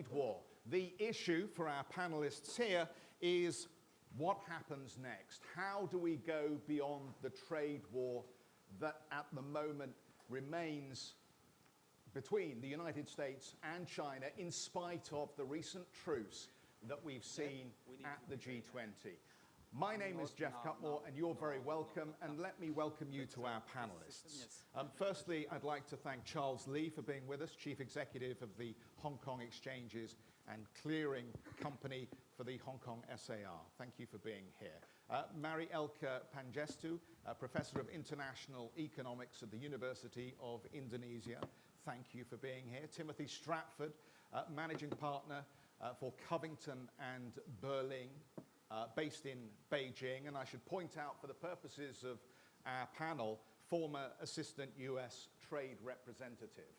trade war. The issue for our panelists here is what happens next? How do we go beyond the trade war that at the moment remains between the United States and China in spite of the recent truce that we've seen at the G20? My name is Geoff Cutmore, and you're very welcome. And let me welcome you to our panelists. Um, firstly, I'd like to thank Charles Li for being with us, Chief Executive of the Hong Kong Exchanges and Clearing Company for the Hong Kong SAR. Thank you for being here. Uh, Mari Elka Pangestu, Professor of International Economics at the University of Indonesia. Thank you for being here. Timothy Stratford, uh, Managing Partner uh, for Covington and Burling uh, based in Beijing. And I should point out, for the purposes of our panel, former Assistant US Trade Representative.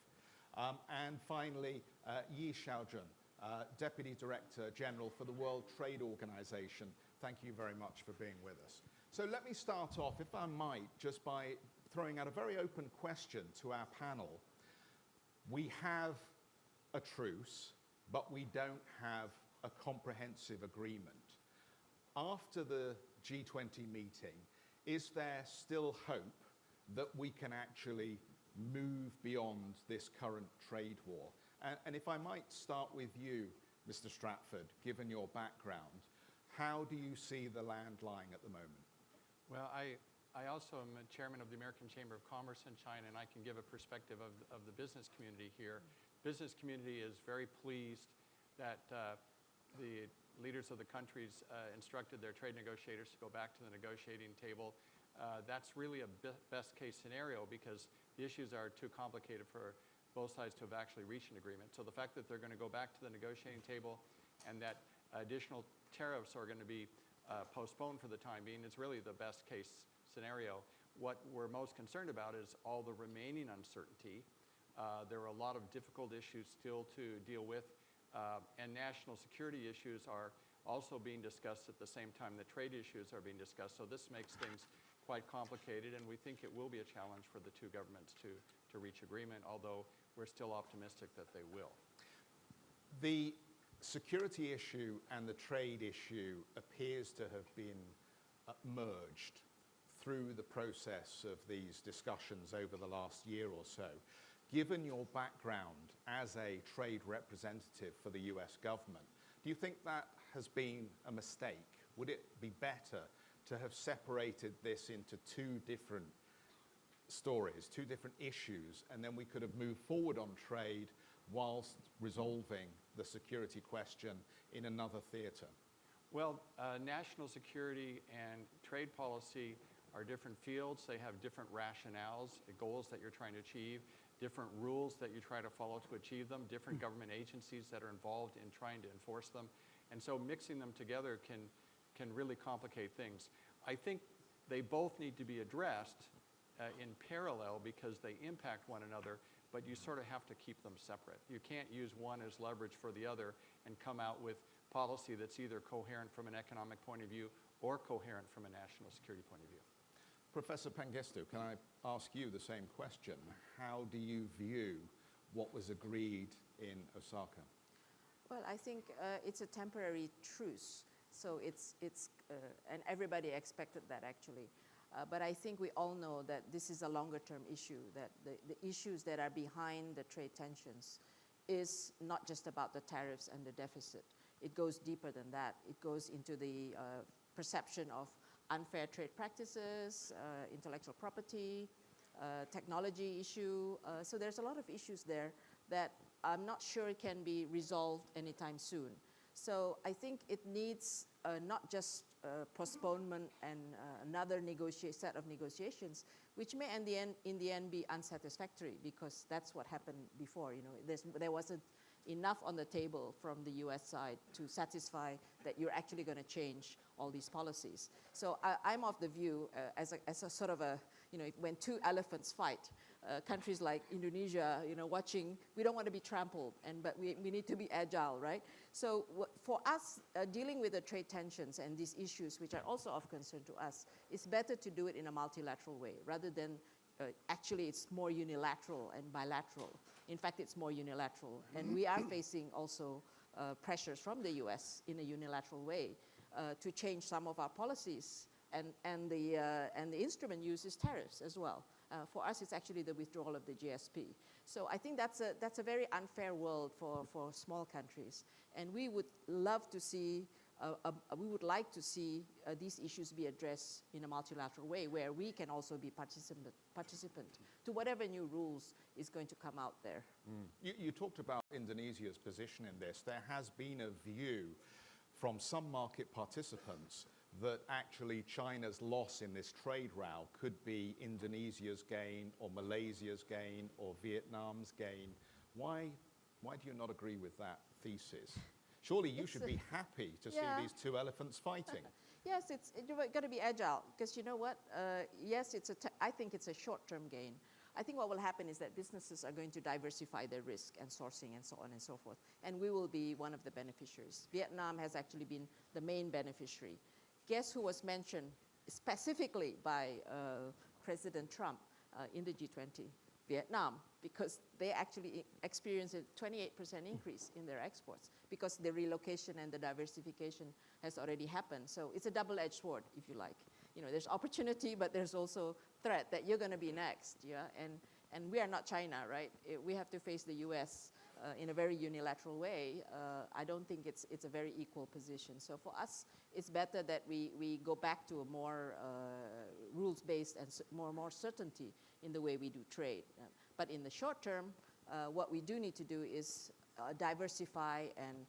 Um, and finally, uh, Yi Xiaojun, uh, Deputy Director General for the World Trade Organization. Thank you very much for being with us. So let me start off, if I might, just by throwing out a very open question to our panel. We have a truce, but we don't have a comprehensive agreement after the G20 meeting, is there still hope that we can actually move beyond this current trade war? And, and, if I might start with you, Mr. Stratford, given your background, how do you see the land lying at the moment? Well, I, I also am a chairman of the American Chamber of Commerce in China, and I can give a perspective of, of the business community here. Business community is very pleased that uh, the leaders of the countries uh, instructed their trade negotiators to go back to the negotiating table. Uh, that's really a best case scenario because the issues are too complicated for both sides to have actually reached an agreement. So the fact that they're going to go back to the negotiating table and that additional tariffs are going to be uh, postponed for the time being is really the best case scenario. What we're most concerned about is all the remaining uncertainty. Uh, there are a lot of difficult issues still to deal with uh, and national security issues are also being discussed at the same time the trade issues are being discussed. So this makes things quite complicated, and we think it will be a challenge for the two governments to, to reach agreement, although we're still optimistic that they will. The security issue and the trade issue appears to have been uh, merged through the process of these discussions over the last year or so. Given your background as a trade representative for the US government, do you think that has been a mistake? Would it be better to have separated this into two different stories, two different issues, and then we could have moved forward on trade whilst resolving the security question in another theater? Well, uh, national security and trade policy are different fields. They have different rationales, the goals that you're trying to achieve different rules that you try to follow to achieve them, different hmm. government agencies that are involved in trying to enforce them. And so mixing them together can, can really complicate things. I think they both need to be addressed uh, in parallel because they impact one another, but you sort of have to keep them separate. You can't use one as leverage for the other and come out with policy that's either coherent from an economic point of view or coherent from a national security point of view. Professor Pangestu, can I ask you the same question? How do you view what was agreed in Osaka? Well, I think uh, it's a temporary truce. So it's, it's uh, and everybody expected that actually. Uh, but I think we all know that this is a longer term issue, that the, the issues that are behind the trade tensions is not just about the tariffs and the deficit. It goes deeper than that. It goes into the uh, perception of unfair trade practices, uh, intellectual property, uh, technology issue. Uh, so there's a lot of issues there that I'm not sure can be resolved anytime soon. So I think it needs uh, not just uh, postponement and uh, another set of negotiations, which may in the, end, in the end be unsatisfactory because that's what happened before. You know, there wasn't enough on the table from the US side to satisfy that you're actually going to change all these policies. So I, am of the view uh, as, a, as a sort of a, you know, when two elephants fight, uh, countries like Indonesia, you know, watching, we don't want to be trampled, and, but we, we need to be agile, right? So for us, uh, dealing with the trade tensions and these issues, which are also of concern to us, it's better to do it in a multilateral way rather than uh, actually it's more unilateral and bilateral In fact, it's more unilateral. And we are facing also uh, pressures from the US in a unilateral way uh, to change some of our policies. And, and, the, uh, and the instrument uses tariffs as well. Uh, for us, it's actually the withdrawal of the GSP. So I think that's a, that's a very unfair world for, for small countries. And we would love to see, uh, uh, we would like to see uh, these issues be addressed in a multilateral way where we can also be participant, participant to whatever new rules is going to come out there. You, you talked about Indonesia's position in this. There has been a view from some market participants that actually China's loss in this trade row could be Indonesia's gain or Malaysia's gain or Vietnam's gain. Why, why do you not agree with that thesis? Surely you It's should be happy to Yeah. see these two elephants fighting. Yes, it's you've got to be agile because you know what? Uh, yes, it's a. I think it's a short-term gain. I think what will happen is that businesses are going to diversify their risk and sourcing and so on and so forth, and we will be one of the beneficiaries. Vietnam has actually been the main beneficiary. Guess who was mentioned specifically by uh, President Trump uh, in the G20? Vietnam, because they actually experienced a 28% increase in their exports because the relocation and the diversification has already happened. So it's a double-edged sword, if you like. You know, there's opportunity, but there's also threat that you're going to be next. Yeah, and and we are not China, right? Eh, We have to face the U.S. Uh, in a very unilateral way. Uh, I don't think it's it's a very equal position. So for us, it's better that we we go back to a more uh, rules-based and more more certainty in the way we do trade. But in the short term, what we do need to do is diversify and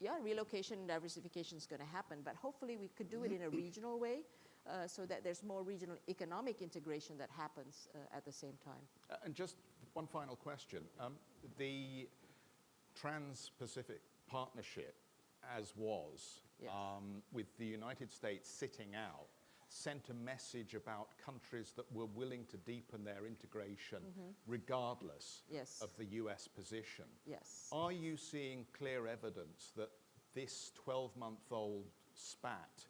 yeah, relocation and diversification is going to happen, but hopefully we could do it in a regional way uh, so that there's more regional economic integration that happens uh, at the same time. Uh, And just one final question. Um, the Trans-Pacific Partnership, as was, Yes. um, with the United States sitting out, sent a message about countries that were willing to deepen their integration regardless Mm-hmm. Yes. of the US position. Yes. Are you seeing clear evidence that this 12-month-old spat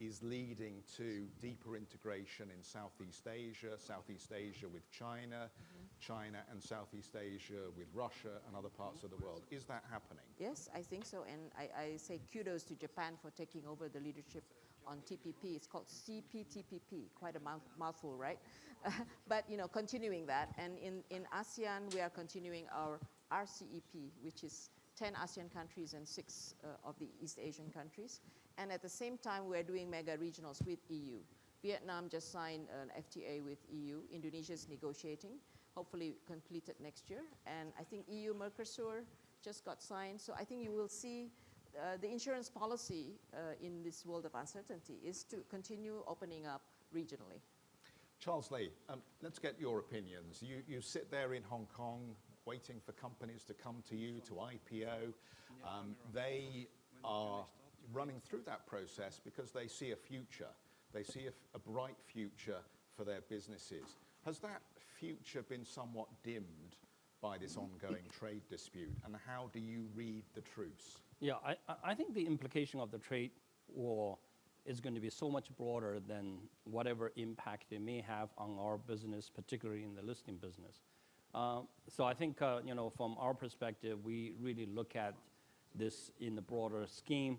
is leading to deeper integration in Southeast Asia, Southeast Asia with China, China and Southeast Asia with Russia and other parts of the world? Is that happening? Yes, I think so. And I, I say kudos to Japan for taking over the leadership on TPP. It's called CPTPP, quite a mouth, mouthful, right? but, you know, continuing that. And in, in ASEAN, we are continuing our RCEP, which is 10 ASEAN countries and six uh, of the East Asian countries. And at the same time, we're doing mega regionals with EU. Vietnam just signed an FTA with EU. Indonesia is negotiating, hopefully completed next year. And I think EU Mercosur just got signed. So I think you will see uh, the insurance policy uh, in this world of uncertainty is to continue opening up regionally. Charles Li, um, let's get your opinions. You, you sit there in Hong Kong waiting for companies to come to you to IPO. Um, they are running through that process because they see a future. They see a bright future for their businesses. Has that future been somewhat dimmed by this ongoing trade dispute? And how do you read the truce? Yeah, I, I- think the implication of the trade war is going to be so much broader than whatever impact it may have on our business, particularly in the listing business. Uh, so I think, uh, you know, from our perspective, we really look at this in the broader scheme,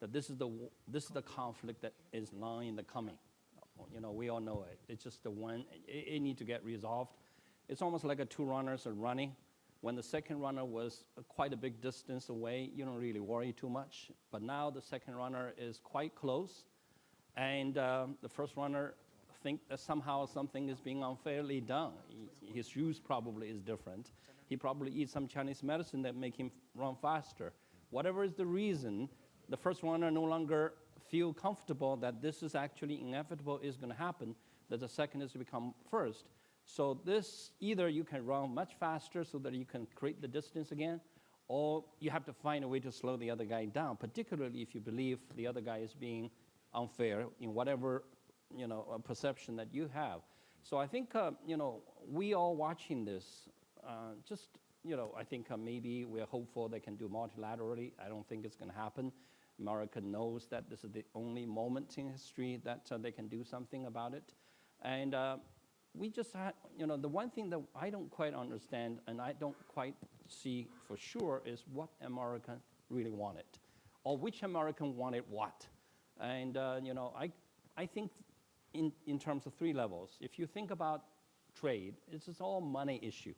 that this is the, this is the conflict that is long in the coming. You know, we all know it. It's just the one, it, it need to get resolved. It's almost like a two runners are running. When the second runner was quite a big distance away, you don't really worry too much. But now the second runner is quite close, and um, the first runner think that somehow something is being unfairly done. He- His use probably is different. He probably eats some Chinese medicine that make him run faster. Whatever is the reason, the first runner no longer feel comfortable that this is actually inevitable is going to happen, that the second is to become first. So this, either you can run much faster so that you can create the distance again, or you have to find a way to slow the other guy down, particularly if you believe the other guy is being unfair in whatever you know perception that you have. So I think uh, you know we all watching this. Uh, just you know, I think uh, maybe we're hopeful they can do multilaterally. I don't think it's going to happen. America knows that this is the only moment in history that uh, they can do something about it, and. Uh, we just had, you know, the one thing that I don't quite understand and I don't quite see for sure is what America really wanted, or which American wanted what. And, uh, you know, I, I think in, in terms of three levels, if you think about trade, it's all money issue.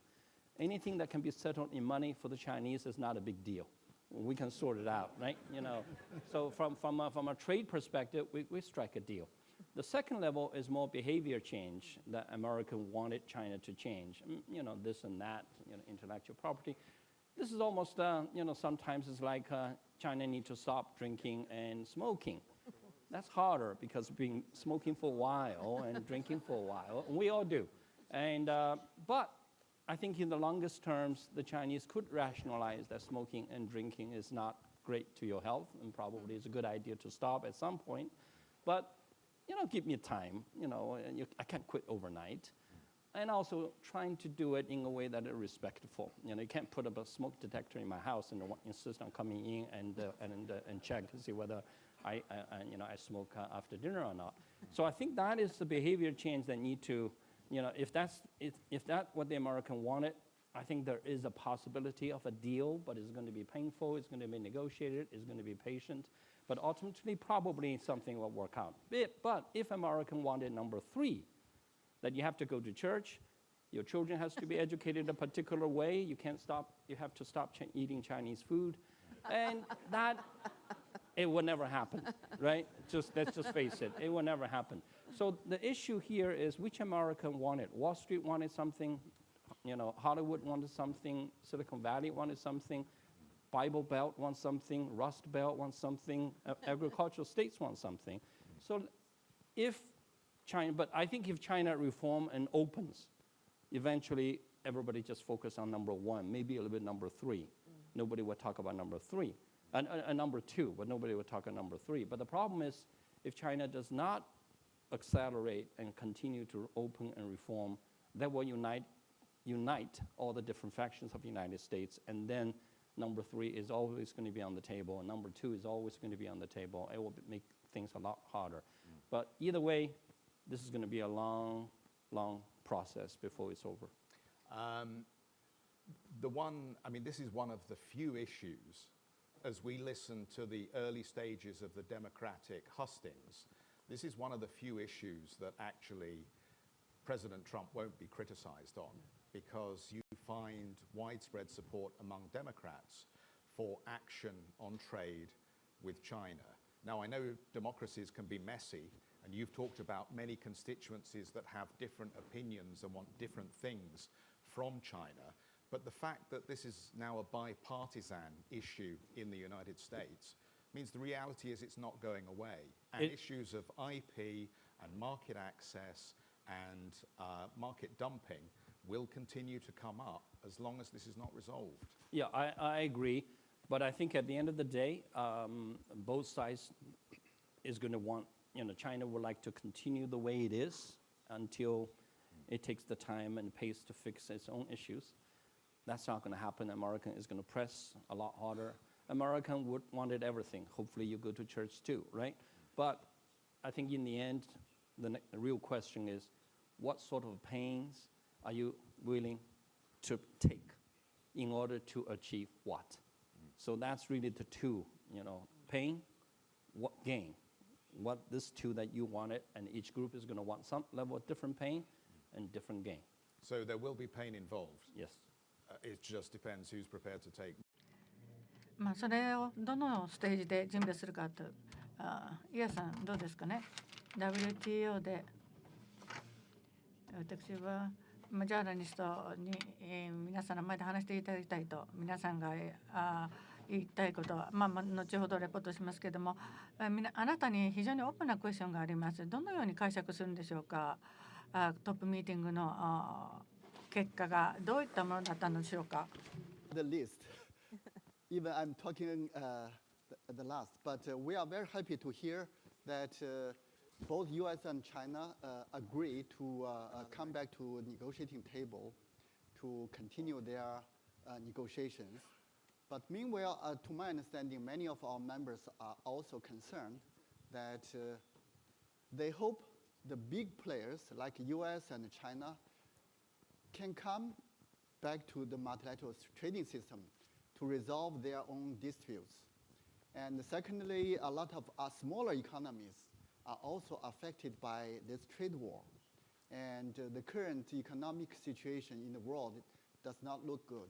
Anything that can be settled in money for the Chinese is not a big deal. We can sort it out, right? You know, so from, from, a, from a trade perspective, we, we strike a deal. The second level is more behavior change that America wanted China to change. Mm, You know, this and that, you know, intellectual property. This is almost, uh, you know, sometimes it's like uh, China need to stop drinking and smoking. That's harder because being smoking for a while and drinking for a while, we all do. And, uh, but I think in the longest terms, the Chinese could rationalize that smoking and drinking is not great to your health and probably it's a good idea to stop at some point. But, you know, give me time, you know, and you, I can't quit overnight. And also trying to do it in a way that is respectful. You know, you can't put up a smoke detector in my house and insist on coming in and, uh, and, uh, and check to see whether I, I, I, you know, I smoke uh, after dinner or not. So I think that is the behavior change that need to, you know, if that's, if, if that's what the American wanted, I think there is a possibility of a deal, but it's going to be painful, it's going to be negotiated, it's going to be patient, but ultimately probably something will work out. But, but if American wanted number three, that you have to go to church, your children has to be educated a particular way, you can't stop, you have to stop ch- eating Chinese food, and that it will never happen, right? Just let's just face it, it will never happen. So the issue here is which American wanted. Wall Street wanted something, you know, Hollywood wanted something, Silicon Valley wanted something, Bible Belt wants something, Rust Belt wants something, a- agricultural states want something. So if China, but I think if China reform and opens, eventually everybody just focus on number one, maybe a little bit number three. Mm. Nobody will talk about number three, and, and number two, but nobody will talk about number three. But the problem is, if China does not accelerate and continue to open and reform, that will unite, unite all the different factions of the United States, and then number three is always going to be on the table, and number two is always going to be on the table. It will make things a lot harder. But either way, this is going to be a long, long process before it's over. Um, the one, I mean, this is one of the few issues as we listen to the early stages of the democratic hustings. This is one of the few issues that actually President Trump won't be criticized on because you find widespread support among Democrats for action on trade with China. Now, I know democracies can be messy, and you've talked about many constituencies that have different opinions and want different things from China. But the fact that this is now a bipartisan issue in the United States means the reality is it's not going away. And It- issues of IP and market access and uh, market dumping will continue to come up as long as this is not resolved. Yeah, I, I agree. But I think at the end of the day, um, both sides is going to want, you know, China would like to continue the way it is until it takes the time and pace to fix its own issues. That's not going to happen. American is going to press a lot harder. American would wanted everything. Hopefully, you go to church too, right? But I think in the end, the, ne- the real question is, what sort of pains are you willing to take in order to achieve what? So that's really the two, you know, pain, what gain, what this two that you wanted, and each group is going to want some level of different pain and different gain. So there will be pain involved. Yes. Uh, it just depends who's prepared to take まあ、それをどのステージで準備するかとあイヤさんどうですかね？WTO で。私はジャーナリストに、えー皆さんの前で話していただきたいと皆さんが、えーあ言いたいことは、まあ、後ほどレポートしますけれどもあみなあなたに非常にオープンなクエスチョンがあります。どのように解釈するんでしょうか？あトップミーティングのあ結果がどういったものだったのでしょうか？Even I'm talking uh, the, the last, but uh, we are very happy to hear that uh, both U.S. and China uh, agree to uh, uh, come back to negotiating table to continue their negotiations. But meanwhile, to my understanding, many of our members are also concerned that they hope the big players like US and China can come back to the multilateral trading system to resolve their own disputes. And secondly, a lot of uh, smaller economies are also affected by this trade war. And uh, the current economic situation in the world does not look good.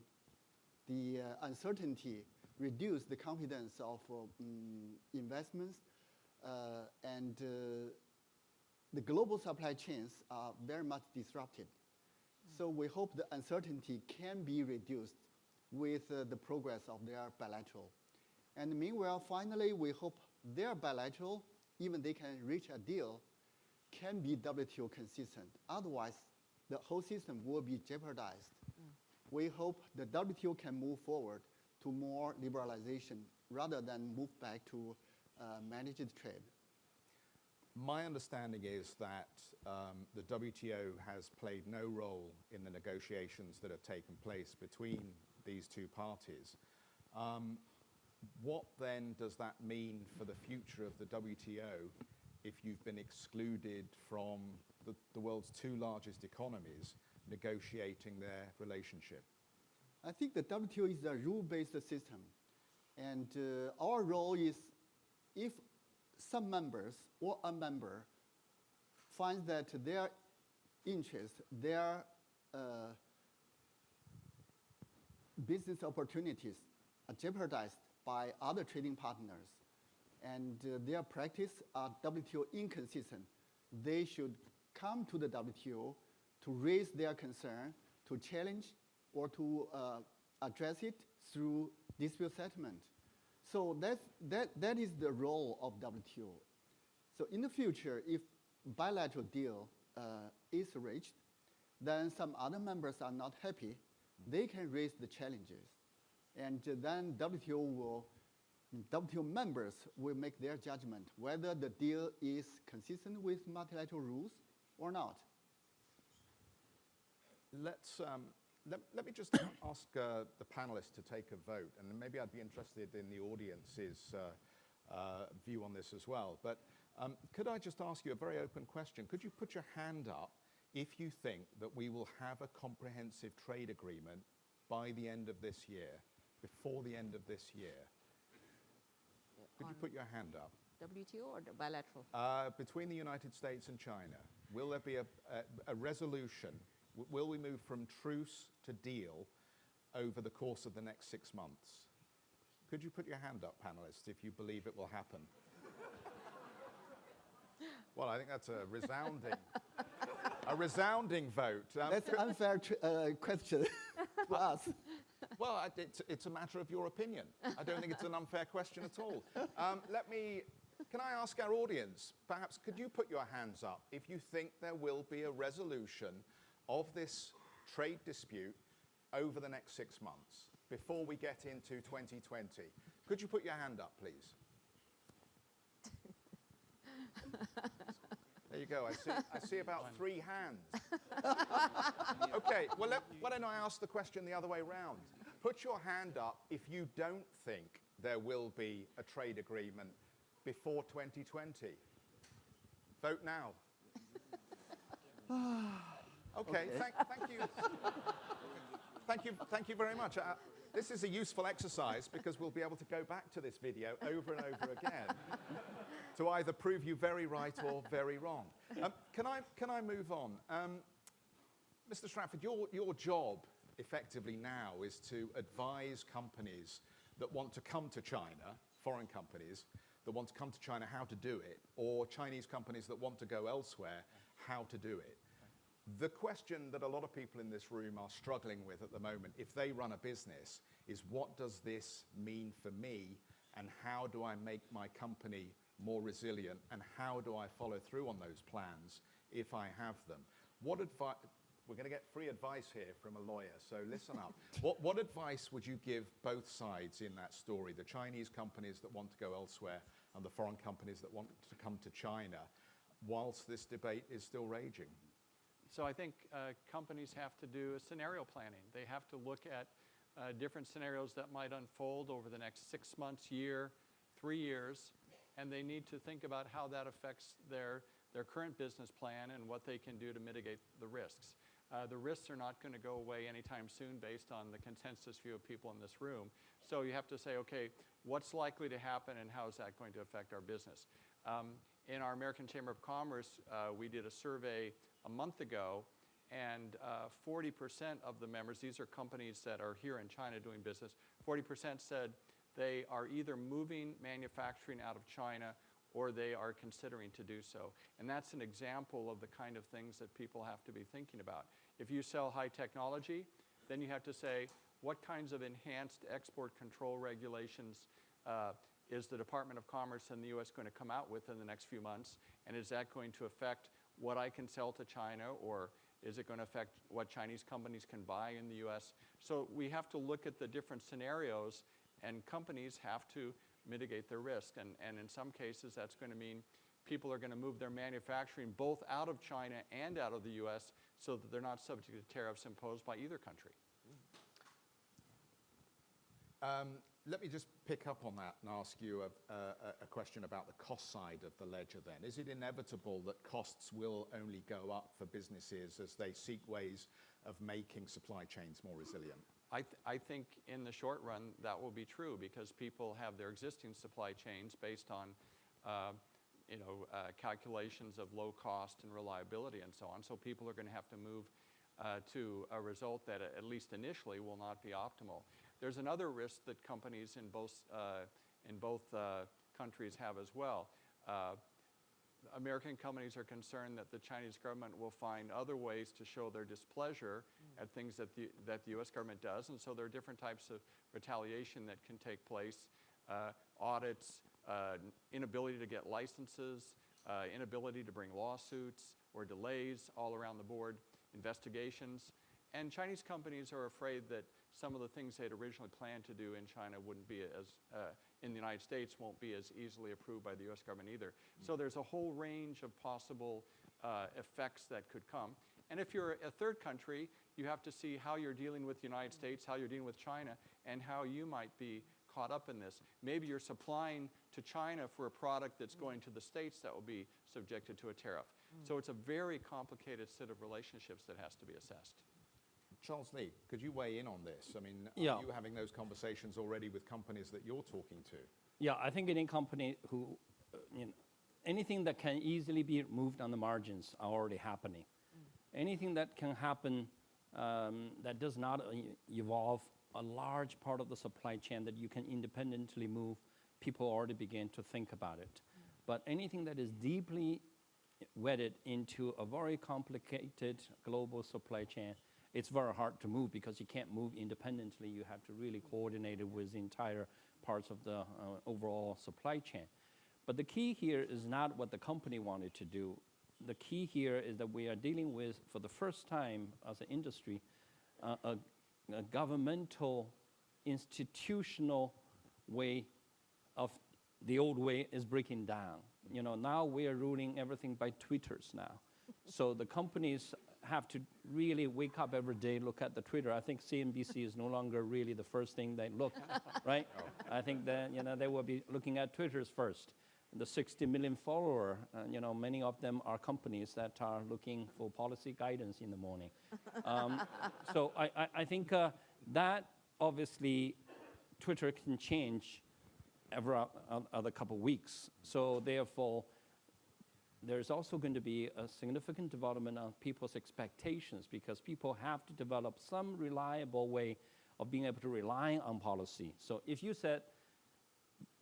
The uh, uncertainty reduced the confidence of mm, investments, uh, and uh, the global supply chains are very much disrupted. So we hope the uncertainty can be reduced with uh, the progress of their bilateral. And meanwhile, finally, we hope their bilateral, even they can reach a deal, can be WTO consistent. Otherwise, the whole system will be jeopardized. We hope the WTO can move forward to more liberalization rather than move back to uh, managed trade. My understanding is that um, the WTO has played no role in the negotiations that have taken place between these two parties. Um, what then does that mean for the future of the WTO if you've been excluded from the, the world's two largest economies negotiating their relationship? I think the WTO is a rule-based system, and uh, our role is if some members or a member finds that their interest, their uh, business opportunities are jeopardized by other trading partners, and uh, their practice are WTO inconsistent, they should come to the WTO to raise their concern, to challenge or to uh, address it through dispute settlement. So that's, that, that is the role of WTO. So in the future, if bilateral deal uh, is reached, then some other members are not happy, they can raise the challenges. And uh, then WTO will, WTO members will make their judgment whether the deal is consistent with multilateral rules or not. Let's, um, let, let me just ask uh, the panelists to take a vote, and maybe I'd be interested in the audience's uh, uh, view on this as well. But um, could I just ask you a very open question? Could you put your hand up if you think that we will have a comprehensive trade agreement by the end of this year, before the end of this year? Could you put your hand up? WTO or bilateral? Uh, between the United States and China, will there be a, a, a resolution? W- will we move from truce to deal over the course of the next six months? Could you put your hand up, panelists, if you believe it will happen? well, I think that's a resounding, a resounding vote. Um, That's an unfair tr- uh, question to us. Well, it's, it's a matter of your opinion. I don't think it's an unfair question at all. Um, let me, can I ask our audience, perhaps could you put your hands up if you think there will be a resolution of this trade dispute over the next six months before we get into 2020? Could you put your hand up, please? There you go. I see, I see about three hands. Okay, well, let, why don't I ask the question the other way round? Put your hand up if you don't think there will be a trade agreement before 2020. Vote now. okay, Thank, thank you. Thank you, thank you very much. Uh, this is a useful exercise because we'll be able to go back to this video over and over again to either prove you very right or very wrong. Um, can, I, can I move on? Um, Mr. Stratford, your, your job effectively now is to advise companies that want to come to China, foreign companies that want to come to China, how to do it, or Chinese companies that want to go elsewhere, how to do it. The question that a lot of people in this room are struggling with at the moment, if they run a business, is what does this mean for me and how do I make my company more resilient and how do I follow through on those plans if I have them? What advice, we're going to get free advice here from a lawyer, so listen up. what, what advice would you give both sides in that story, the Chinese companies that want to go elsewhere and the foreign companies that want to come to China, whilst this debate is still raging? So I think uh, companies have to do a scenario planning. They have to look at uh, different scenarios that might unfold over the next six months, year, three years, and they need to think about how that affects their their current business plan and what they can do to mitigate the risks. Uh, the risks are not going to go away anytime soon based on the consensus view of people in this room. So you have to say, okay, what's likely to happen and how is that going to affect our business? Um, in our American Chamber of Commerce, uh, we did a survey a month ago and 40% uh, of the members, these are companies that are here in China doing business, 40% said they are either moving manufacturing out of China or they are considering to do so. And that's an example of the kind of things that people have to be thinking about. If you sell high technology, then you have to say, what kinds of enhanced export control regulations uh, is the Department of Commerce in the US going to come out with in the next few months? And is that going to affect what I can sell to China or is it going to affect what Chinese companies can buy in the US? So we have to look at the different scenarios and companies have to mitigate their risk. And, and in some cases, that's going to mean people are going to move their manufacturing both out of China and out of the US so that they're not subject to tariffs imposed by either country. Um, let me just pick up on that and ask you a, a, a, question about the cost side of the ledger then. Is it inevitable that costs will only go up for businesses as they seek ways of making supply chains more resilient? I, th I think in the short run that will be true because people have their existing supply chains based on uh, you know, uh, calculations of low cost and reliability and so on. So people are going to have to move uh, to a result that at least initially will not be optimal. There's another risk that companies in both, uh, in both uh, countries have as well. Uh, American companies are concerned that the Chinese government will find other ways to show their displeasure. At things that the, that the US government does. And so there are different types of retaliation that can take place. Uh, audits, uh, inability to get licenses, uh, inability to bring lawsuits or delays all around the board, investigations. And Chinese companies are afraid that some of the things they had originally planned to do in China wouldn't be as, uh, in the United States, won't be as easily approved by the US government either. So there's a whole range of possible uh, effects that could come. And if you're a third country, you have to see how you're dealing with the United States, how you're dealing with China, and how you might be caught up in this. Maybe you're supplying to China for a product that's going to the States that will be subjected to a tariff. Mm. So it's a very complicated set of relationships that has to be assessed. Charles Li, could you weigh in on this? I mean, yeah. are you having those conversations already with companies that you're talking to? Yeah, I think any company who, uh, you know, anything that can easily be moved on the margins are already happening. Mm. Anything that can happen um, that does not uh, evolve a large part of the supply chain that you can independently move, people already begin to think about it. Mm. But anything that is deeply wedded into a very complicated global supply chain, it's very hard to move because you can't move independently. You have to really coordinate it with the entire parts of the uh, overall supply chain. But the key here is not what the company wanted to do. The key here is that we are dealing with, for the first time as an industry, uh, a, a governmental, institutional way of the old way is breaking down. You know, now we are ruling everything by Twitters now. so the companies have to really wake up every day, look at the Twitter. I think CNBC is no longer really the first thing they look, right? Oh. I think that, you know, they will be looking at Twitters first. The 60 million follower, uh, you know, many of them are companies that are looking for policy guidance in the morning. Um, so I, I, I think uh, that obviously Twitter can change every other couple of weeks. So therefore, there's also going to be a significant development of people's expectations because people have to develop some reliable way of being able to rely on policy. So if you said,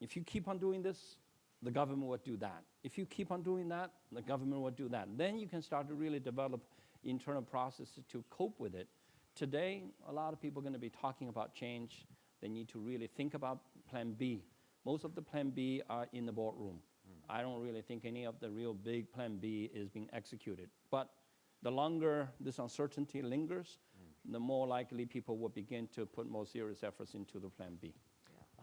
if you keep on doing this, the government will do that. If you keep on doing that, the government will do that. Then you can start to really develop internal processes to cope with it. Today, a lot of people are going to be talking about change. They need to really think about plan B. Most of the plan B are in the boardroom. I don't really think any of the real big plan B is being executed. But the longer this uncertainty lingers, mm. the more likely people will begin to put more serious efforts into the plan B.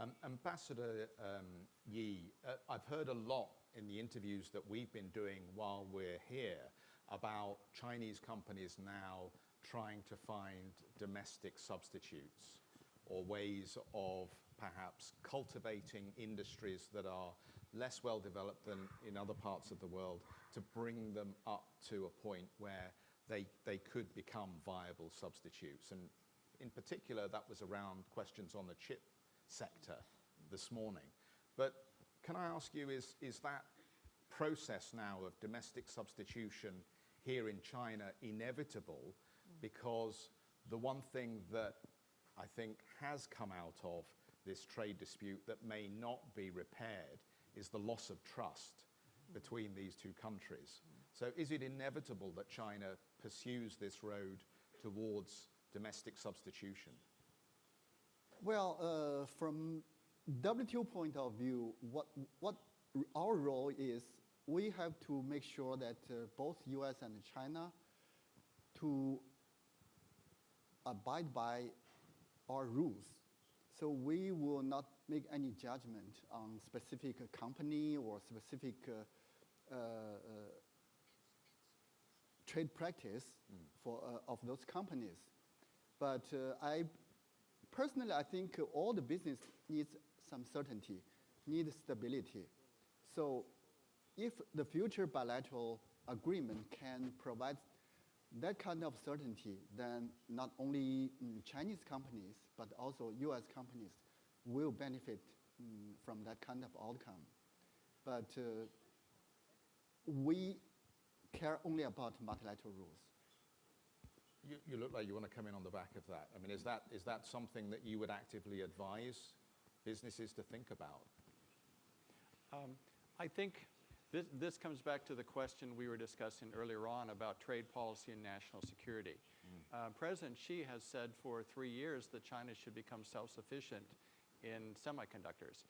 Um, Ambassador um, Yi, uh, I've heard a lot in the interviews that we've been doing while we're here about Chinese companies now trying to find domestic substitutes or ways of perhaps cultivating industries that are less well developed than in other parts of the world to bring them up to a point where they, they could become viable substitutes. And in particular, that was around questions on the chip sector this morning. But can I ask you, is, is that process now of domestic substitution here in China inevitable? Because the one thing that I think has come out of this trade dispute that may not be repaired is the loss of trust between these two countries. So is it inevitable that China pursues this road towards domestic substitution? Well, uh, from WTO point of view, what, what our role is, we have to make sure that uh, both US and China to abide by our rules. So we will not make any judgment on specific company or specific uh, uh, uh, trade practice for, uh, of those companies. But uh, I personally, I think all the business needs some certainty, needs stability. So if the future bilateral agreement can provide that kind of certainty, then not only mm, Chinese companies, but also US companies will benefit mm, from that kind of outcome. But uh, we care only about multilateral rules. You, you look like you want to come in on the back of that. I mean, is that, is that something that you would actively advise businesses to think about? Um, I think this, this comes back to the question we were discussing earlier on about trade policy and national security. Uh, President Xi has said for three years that China should become self-sufficient in semiconductors.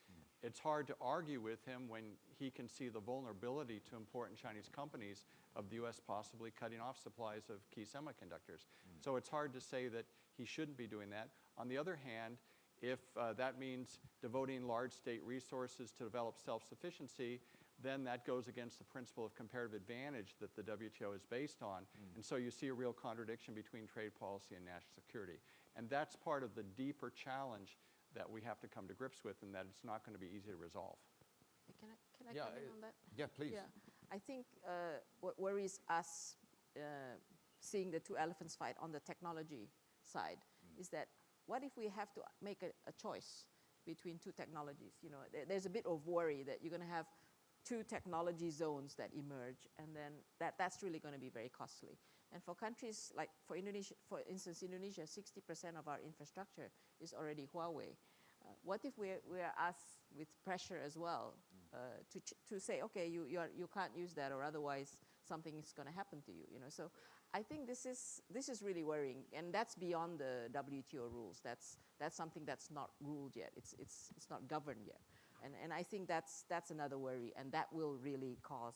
It's hard to argue with him when he can see the vulnerability to important Chinese companies of the U.S. possibly cutting off supplies of key semiconductors. So it's hard to say that he shouldn't be doing that. On the other hand, if uh, that means devoting large state resources to develop self-sufficiency, then that goes against the principle of comparative advantage that the WTO is based on. And so you see a real contradiction between trade policy and national security. And that's part of the deeper challenge that we have to come to grips with and that it's not going to be easy to resolve. Can I, can I Yeah, comment on that? Yeah, please. Yeah, I think uh, what worries us uh, seeing the two elephants fight on the technology side is that what if we have to make a, a choice between two technologies? You know, there, there's a bit of worry that you're going to have two technology zones that emerge, and then that, that's really going to be very costly. And for countries like, for Indonesia, for instance, Indonesia, 60% of our infrastructure is already Huawei. Uh, what if we're, we're asked with pressure as well uh, to, to say, okay, you, you, are, you can't use that or otherwise something is going to happen to you, you know? So I think this is, this is really worrying and that's beyond the WTO rules. That's, that's something that's not ruled yet. It's, it's, it's not governed yet. And, and I think that's, that's another worry and that will really cause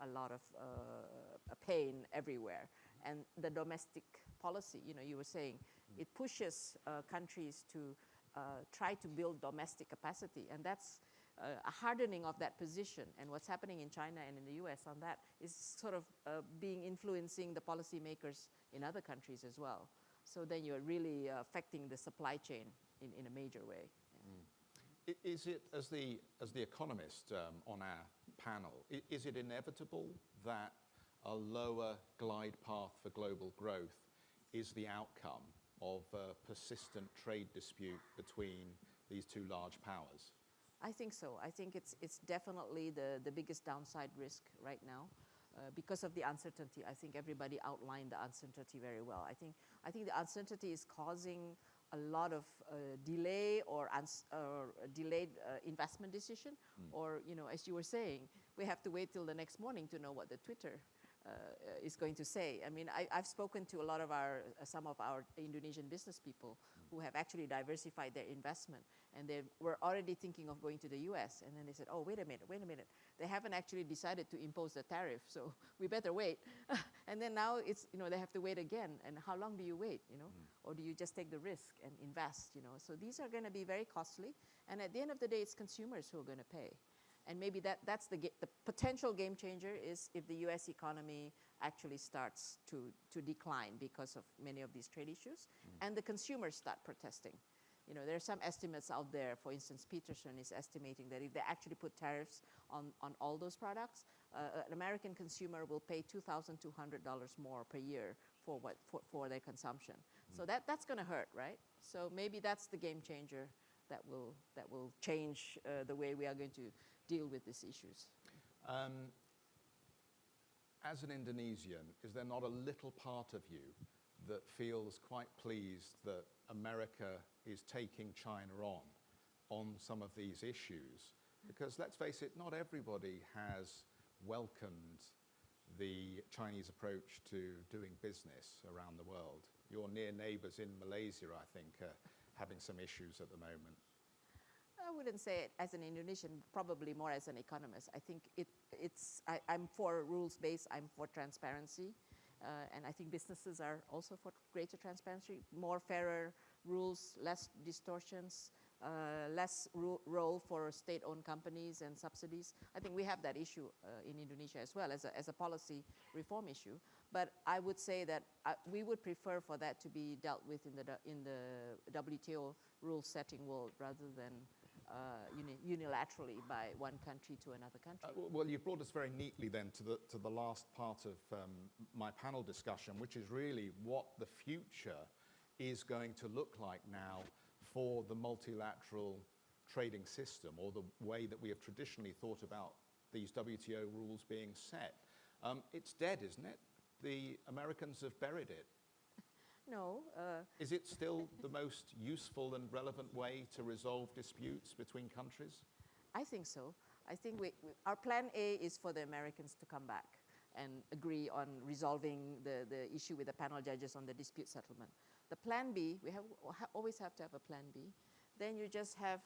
a lot of uh, pain everywhere. And the domestic policy, you know, you were saying, it pushes uh, countries to uh, try to build domestic capacity, and that's uh, a hardening of that position. And what's happening in China and in the U.S. on that is sort of uh, being influencing the policymakers in other countries as well. So then you're really uh, affecting the supply chain in, in a major way. I- Is it, as the, as the economist um, on our panel, is it inevitable that a lower glide path for global growth is the outcome of a persistent trade dispute between these two large powers? I think so. I think it's, it's definitely the, the biggest downside risk right now. Uh, because of the uncertainty, I think everybody outlined the uncertainty very well. I think, I think the uncertainty is causing a lot of uh, delay or, or delayed uh, investment decision, or you know, as you were saying, we have to wait till the next morning to know what the Twitter is going to say. I mean, I, I've spoken to a lot of our, uh, some of our Indonesian business people who have actually diversified their investment, and they were already thinking of going to the U.S. And then they said, "Oh, wait a minute, wait a minute. They haven't actually decided to impose the tariff, so we better wait." and then now it's, you know, they have to wait again. And how long do you wait, you know, or do you just take the risk and invest, you know? So these are going to be very costly, and at the end of the day, it's consumers who are going to pay. And maybe that, that's the, the potential game changer is if the US economy actually starts to, to decline because of many of these trade issues and the consumers start protesting. You know, there are some estimates out there. For instance, Peterson is estimating that if they actually put tariffs on, on all those products, uh, an American consumer will pay $2,200 more per year for, what, for, for their consumption. So that, that's going to hurt, right? So maybe that's the game changer that will, that will change uh, the way we are going to deal with these issues. Um, as an Indonesian, is there not a little part of you that feels quite pleased that America is taking China on on some of these issues? Because let's face it, not everybody has welcomed the Chinese approach to doing business around the world. Your near neighbors in Malaysia, I think, are having some issues at the moment. I wouldn't say it as an Indonesian, probably more as an economist. I think it, it's, I, I'm for rules-based, I'm for transparency. Uh, and I think businesses are also for greater transparency, more fairer rules, less distortions, uh, less ru- role for state-owned companies and subsidies. I think we have that issue uh, in Indonesia as well as a, as a policy reform issue. But I would say that uh, we would prefer for that to be dealt with in the, in the WTO rule-setting world rather than uh, uni- unilaterally by one country to another country. Uh, well, you brought us very neatly then to the, to the last part of um, my panel discussion, which is really what the future is going to look like now for the multilateral trading system or the way that we have traditionally thought about these WTO rules being set. Um, it's dead, isn't it? The Americans have buried it. no, uh, Is it still the most useful and relevant way to resolve disputes between countries? I think so. I think we, we- our plan A is for the Americans to come back and agree on resolving the, the issue with the panel judges on the dispute settlement. The plan B, we have, always have to have a plan B. Then you just have,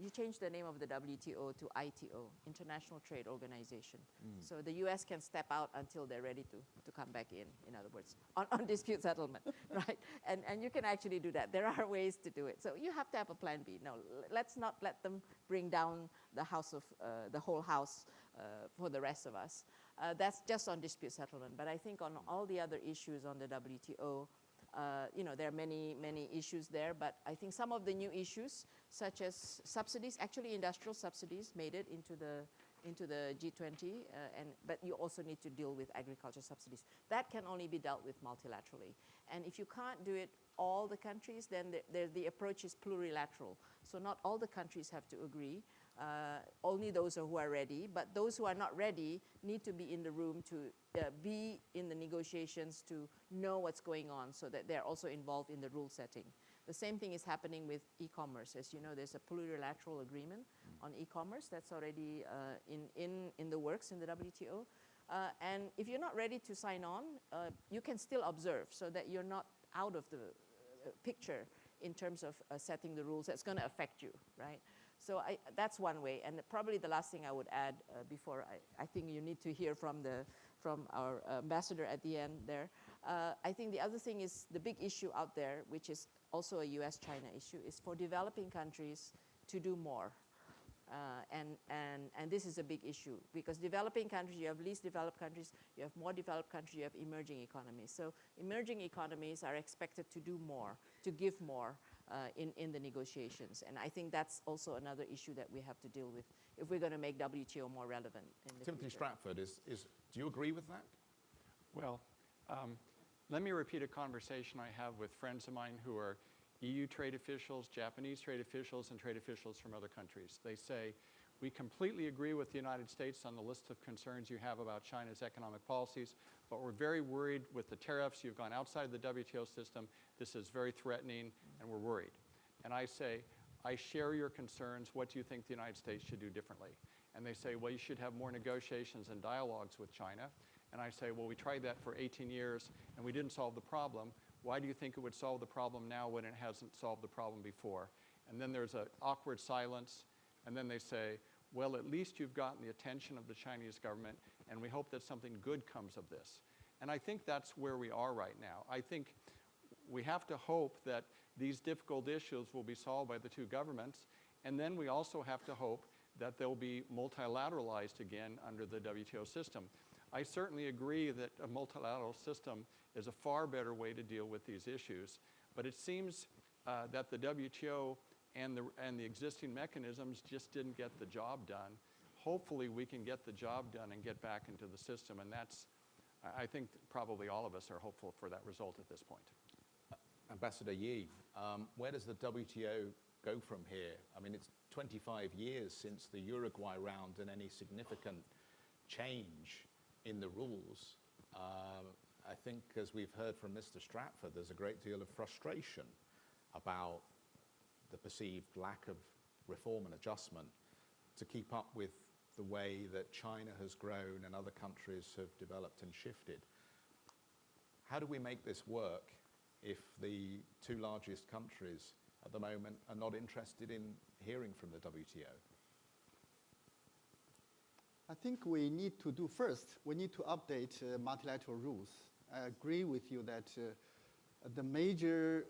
you change the name of the WTO to ITO, International Trade Organization. So the US can step out until they're ready to, to come back in, in other words, on, on dispute settlement, right? And, and you can actually do that. There are ways to do it. So you have to have a plan B. No, let's not let them bring down the house of, uh, the whole house uh, for the rest of us. Uh, that's just on dispute settlement. But I think on all the other issues on the WTO, uh, you know, there are many, many issues there, but I think some of the new issues, such as subsidies, actually industrial subsidies made it into the, into the G20, uh, and, but you also need to deal with agriculture subsidies. That can only be dealt with multilaterally. And if you can't do it all the countries, then the, the, the approach is plurilateral. So not all the countries have to agree, uh, only those who are ready, but those who are not ready need to be in the room to uh, be in the negotiations to know what's going on so that they're also involved in the rule setting. The same thing is happening with e-commerce. As you know, there's a plurilateral agreement on e-commerce that's already uh, in, in, in the works in the WTO. Uh, and if you're not ready to sign on, uh, you can still observe so that you're not out of the uh, picture in terms of uh, setting the rules that's going to affect you, right? So I, that's one way. And probably the last thing I would add uh, before I, I think you need to hear from, the, from our ambassador at the end there. Uh, I think the other thing is the big issue out there, which is also a US-China issue, is for developing countries to do more. Uh, and, and, and this is a big issue because developing countries, you have least developed countries, you have more developed countries, you have emerging economies. So emerging economies are expected to do more, to give more uh, in, in the negotiations. And I think that's also another issue that we have to deal with if we're going to make WTO more relevant in the Timothy future. Stratford, is, is, do you agree with that? Well, um, let me repeat a conversation I have with friends of mine who are EU trade officials, Japanese trade officials, and trade officials from other countries. They say, we completely agree with the United States on the list of concerns you have about China's economic policies, but we're very worried with the tariffs. You've gone outside the WTO system. This is very threatening, and we're worried. And I say, I share your concerns. What do you think the United States should do differently? And they say, well, you should have more negotiations and dialogues with China. And I say, well, we tried that for 18 years and we didn't solve the problem. Why do you think it would solve the problem now when it hasn't solved the problem before? And then there's an awkward silence. And then they say, well, at least you've gotten the attention of the Chinese government, and we hope that something good comes of this. And I think that's where we are right now. I think we have to hope that these difficult issues will be solved by the two governments, and then we also have to hope that they'll be multilateralized again under the WTO system. I certainly agree that a multilateral system is a far better way to deal with these issues, but it seems uh, that the WTO and the, and the existing mechanisms just didn't get the job done. Hopefully, we can get the job done and get back into the system, and that's, I I think probably all of us are hopeful for that result at this point. Ambassador Yi, um, where does the WTO go from here? I mean, it's 25 years since the Uruguay round and any significant change in the rules. Um, I think, as we've heard from Mr. Stratford, there's a great deal of frustration about the perceived lack of reform and adjustment to keep up with the way that China has grown and other countries have developed and shifted. How do we make this work if the two largest countries at the moment are not interested in hearing from the WTO? I think we need to do first, we need to update uh, multilateral rules. I agree with you that uh, the major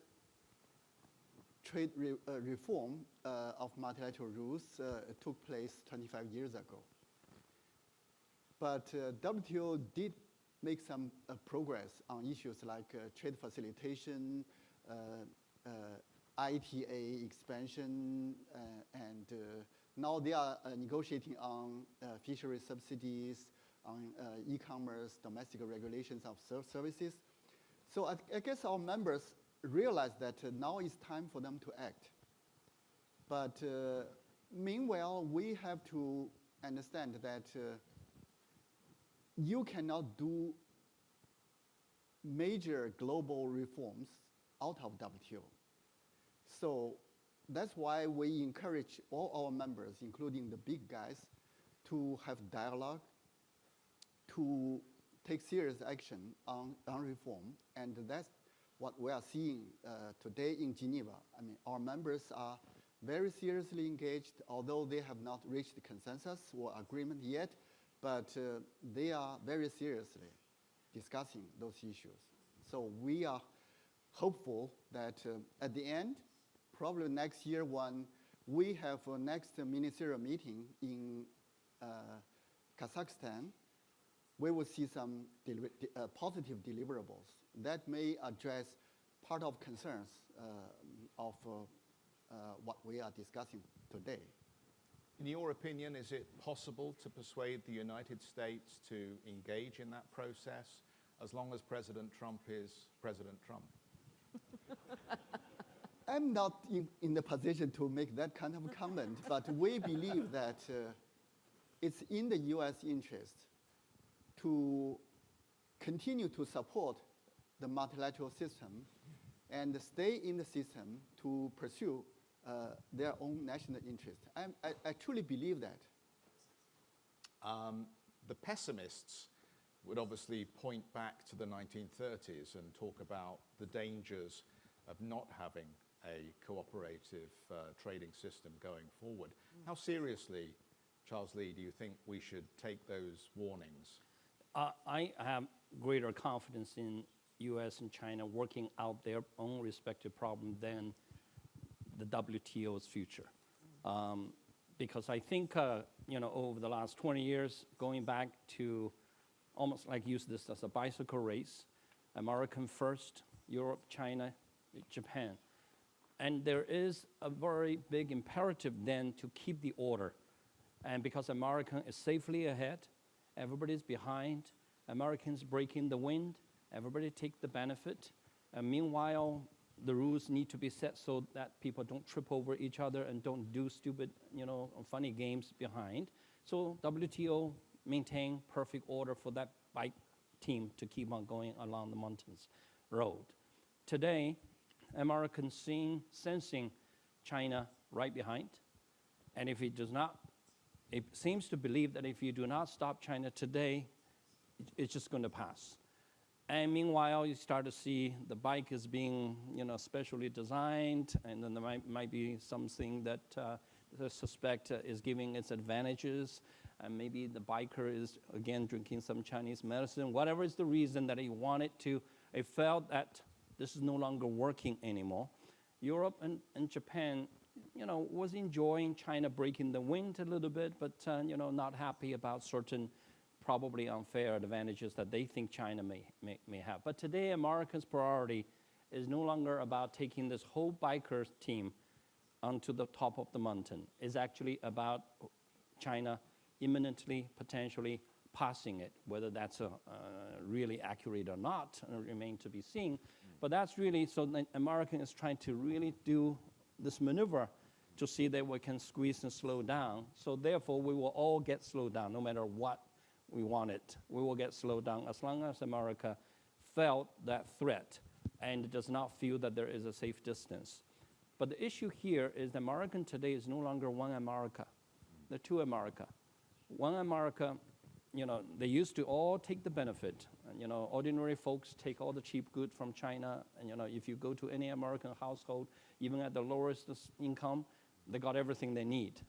trade re- uh, reform uh, of multilateral rules uh, took place 25 years ago. But uh, WTO did make some uh, progress on issues like uh, trade facilitation, uh, uh, ITA expansion, uh, and now they are negotiating on fishery subsidies, on e-commerce, domestic regulations of ser- services. So I, I guess our members realize that now is time for them to act. But meanwhile, we have to understand that you cannot do major global reforms out of WTO. So that's why we encourage all our members, including the big guys, to have dialogue, to take serious action on, on reform. And that's what we are seeing uh, today in Geneva. I mean, our members are very seriously engaged, although they have not reached consensus or agreement yet, but uh, they are very seriously discussing those issues. So we are hopeful that uh, at the end, probably next year when we have a next ministerial meeting in uh, Kazakhstan, we will see some deli- de- uh, positive deliverables that may address part of concerns uh, of uh, uh, what we are discussing today. In your opinion, is it possible to persuade the United States to engage in that process as long as President Trump is President Trump? I'm not in, in the position to make that kind of comment, but we believe that uh, it's in the U.S. interest to continue to support the multilateral system and stay in the system to pursue uh, their own national interest. I'm, I, I truly believe that. Um, the pessimists would obviously point back to the 1930s and talk about the dangers of not having a cooperative uh, trading system going forward. How seriously, Charles Li, do you think we should take those warnings? Uh, I have greater confidence in U.S. and China working out their own respective problem than the WTO's future. Um, because I think, uh, you know, over the last 20 years, going back to almost like use this as a bicycle race, American first, Europe, China, Japan. And there is a very big imperative then to keep the order. And because America is safely ahead, everybody's behind, Americans breaking the wind, everybody take the benefit. And meanwhile, the rules need to be set so that people don't trip over each other and don't do stupid, you know, funny games behind. So WTO maintain perfect order for that bike team to keep on going along the mountains road. Today, Americans seeing, sensing China right behind, and if it does not, it seems to believe that if you do not stop China today, it's just going to pass. And meanwhile, you start to see the bike is being, you know, specially designed, and then there might, might be something that uh, the suspect uh, is giving its advantages, and maybe the biker is again drinking some Chinese medicine. Whatever is the reason that he wanted to, he felt that this is no longer working anymore. Europe and, and Japan, you know, was enjoying China breaking the wind a little bit, but uh, you know, not happy about certain probably unfair advantages that they think China may, may, may have. But today, America's priority is no longer about taking this whole biker team onto the top of the mountain It's actually about China imminently, potentially passing it. Whether that's uh, uh, really accurate or not uh, remain to be seen. But that's really so. The American is trying to really do this maneuver to see that we can squeeze and slow down. So therefore, we will all get slowed down, no matter what we want it. We will get slowed down as long as America felt that threat and does not feel that there is a safe distance. But the issue here is the American today is no longer one America, the two America. One America, you know, they used to all take the benefit. And, you know, ordinary folks take all the cheap goods from China. And, you know, if you go to any American household, even at the lowest income, they got everything they need.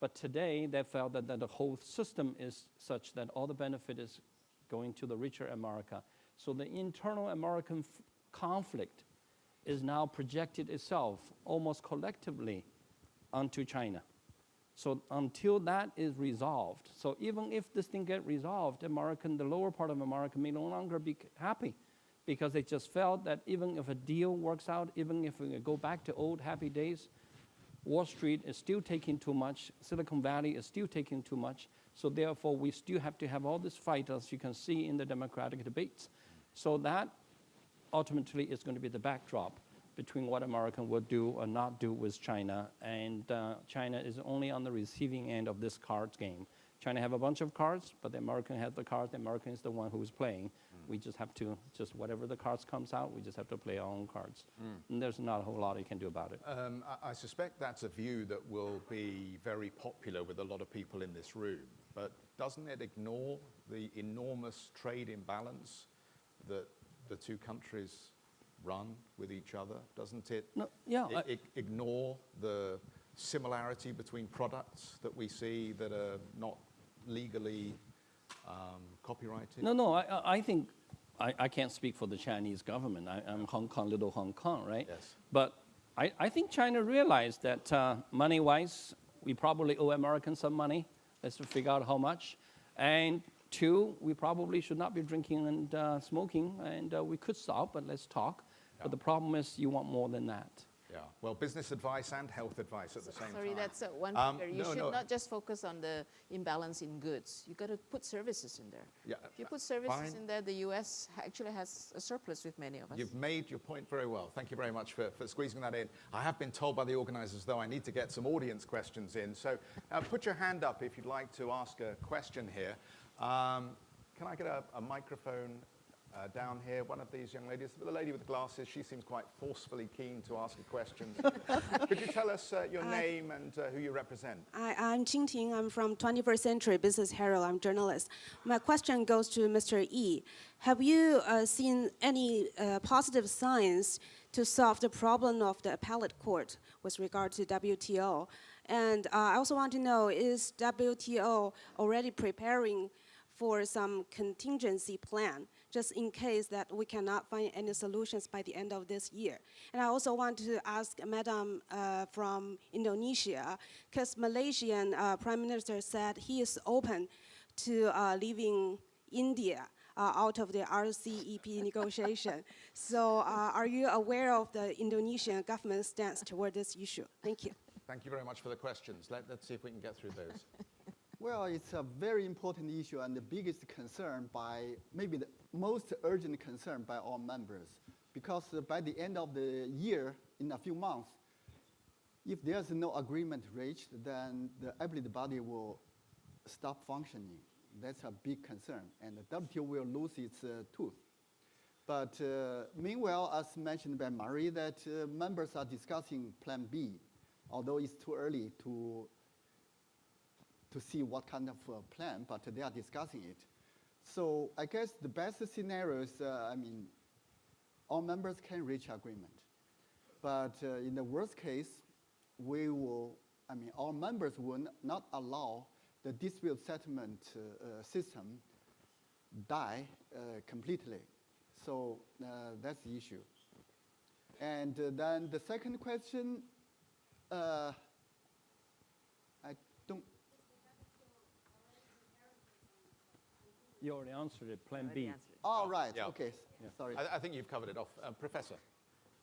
But today, they felt that, that the whole system is such that all the benefit is going to the richer America. So the internal American conflict is now projected itself almost collectively onto China. So until that is resolved, so even if this thing get resolved, American, the lower part of America may no longer be happy because they just felt that even if a deal works out, even if we go back to old happy days, Wall Street is still taking too much, Silicon Valley is still taking too much, so therefore we still have to have all this fight as you can see in the Democratic debates. So that ultimately is going to be the backdrop between what America will do or not do with China. And uh, China is only on the receiving end of this cards game. China have a bunch of cards, but the American has the cards. The American is the one who is playing. We just have to, just whatever the cards comes out, we just have to play our own cards. And there's not a whole lot you can do about it. Um, I, I suspect that's a view that will be very popular with a lot of people in this room. But doesn't it ignore the enormous trade imbalance that the two countries run with each other? Doesn't it No, yeah, i- I- i- ignore the similarity between products that we see that are not legally um, copyrighted? No, no, I, I- think, I, I can't speak for the Chinese government. I, I'm Hong Kong, little Hong Kong, right? Yes. But I, I think China realized that uh, money-wise, we probably owe Americans some money. Let's figure out how much. And two, we probably should not be drinking and uh, smoking, and uh, we could stop, but let's talk. But the problem is you want more than that. Yeah. Well, business advice and health advice at the same Sorry, time. Sorry, that's uh, one Um, figure. You no, should no. not just focus on the imbalance in goods. You've got to put services in there. Yeah, If you put services fine. in there, the U.S. actually has a surplus with many of us. You've made your point very well. Thank you very much for, for squeezing that in. I have been told by the organisers, though, I need to get some audience questions in. So uh, put your hand up if you'd like to ask a question here. Um, can I get a, a microphone uh, down here? One of these young ladies, the lady with the glasses, she seems quite forcefully keen to ask a question. Could you tell us uh, your Hi. name and uh, who you represent? Hi, I'm Qing Ting. I'm from 21st Century Business Herald. I'm journalist. My question goes to Mr. Yi. Have you uh, seen any uh, positive signs to solve the problem of the appellate court with regard to WTO? And uh, I also want to know, is WTO already preparing for some contingency plan just in case that we cannot find any solutions by the end of this year. And I also want to ask Madam uh, from Indonesia, because Malaysian uh, Prime Minister said he is open to uh, leaving India uh, out of the RCEP negotiation. So uh, are you aware of the Indonesian government stance toward this issue? Thank you. Thank you very much for the questions. Let, let's see if we can get through those. Well, it's a very important issue and the biggest concern by, maybe the most urgent concern by all members. Because by the end of the year, in a few months, if there's no agreement reached, then the appellate body will stop functioning. That's a big concern, and the WTO will lose its uh, tooth. But uh, meanwhile, as mentioned by Mari, that uh, members are discussing Plan B, although it's too early to to see what kind of uh, plan, but they are discussing it. So I guess the best scenario is, uh, I mean, all members can reach agreement. But uh, in the worst case, we will, I mean, all members will not allow the dispute settlement uh, uh, system die uh, completely. So that's the issue. And then the second question, uh, I don't You already answered it, Plan B. answered. Oh, right, Yeah. okay, sorry. I, I think you've covered it off. Um, Professor?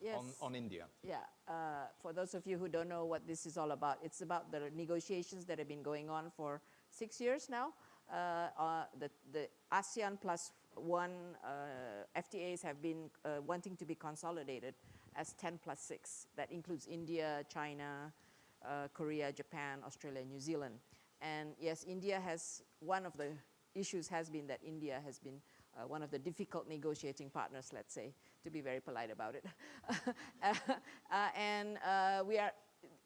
Yes. on, on India. Yeah, uh, for those of you who don't know what this is all about, it's about the negotiations that have been going on for six years now. Uh, uh, the, the ASEAN plus one uh, FTAs have been uh, wanting to be consolidated as 10 plus 6. That includes India, China, uh, Korea, Japan, Australia, New Zealand. And yes, India has, one of the issues has been that India has been uh, one of the difficult negotiating partners, let's say, to be very polite about it. Uh, uh, and uh, we are,